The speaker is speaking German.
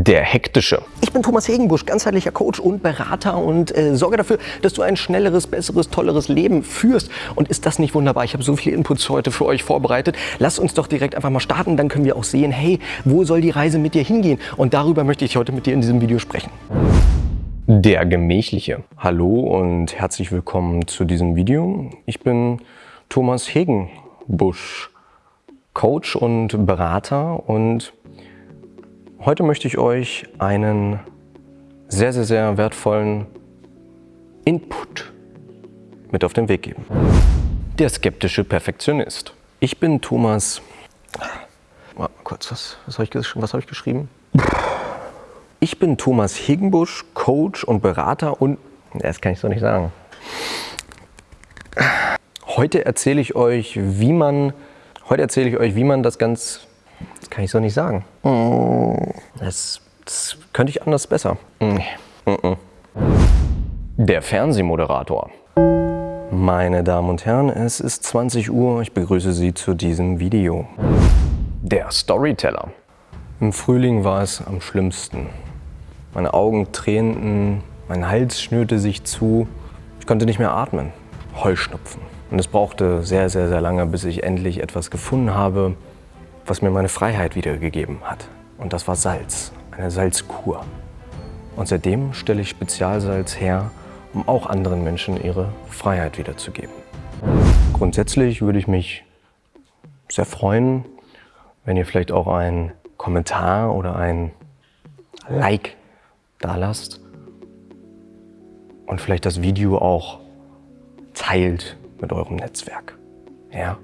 Der Hektische. Ich bin Thomas Hegenbusch, ganzheitlicher Coach und Berater und äh, sorge dafür, dass du ein schnelleres, besseres, tolleres Leben führst. Und ist das nicht wunderbar? Ich habe so viele Inputs heute für euch vorbereitet. Lass uns doch direkt einfach mal starten, dann können wir auch sehen, hey, wo soll die Reise mit dir hingehen? Und darüber möchte ich heute mit dir in diesem Video sprechen. Der Gemächliche. Hallo und herzlich willkommen zu diesem Video. Ich bin Thomas Hegenbusch, Coach und Berater und Heute möchte ich euch einen sehr, sehr, sehr wertvollen Input mit auf den Weg geben. Der skeptische Perfektionist. Ich bin Thomas... Mal kurz, was, was habe ich, hab ich geschrieben? Ich bin Thomas Higgenbusch, Coach und Berater und... Das kann ich so nicht sagen. Heute erzähle ich euch, wie man... Heute erzähle ich euch, wie man das ganz das kann ich so nicht sagen. Das, das könnte ich anders besser. Der Fernsehmoderator. Meine Damen und Herren, es ist 20 Uhr. Ich begrüße Sie zu diesem Video. Der Storyteller. Im Frühling war es am schlimmsten. Meine Augen tränten, mein Hals schnürte sich zu. Ich konnte nicht mehr atmen. Heuschnupfen. Und es brauchte sehr, sehr, sehr lange, bis ich endlich etwas gefunden habe, was mir meine Freiheit wiedergegeben hat. Und das war Salz, eine Salzkur. Und seitdem stelle ich Spezialsalz her, um auch anderen Menschen ihre Freiheit wiederzugeben. Grundsätzlich würde ich mich sehr freuen, wenn ihr vielleicht auch einen Kommentar oder ein Like da lasst und vielleicht das Video auch teilt mit eurem Netzwerk. Ja?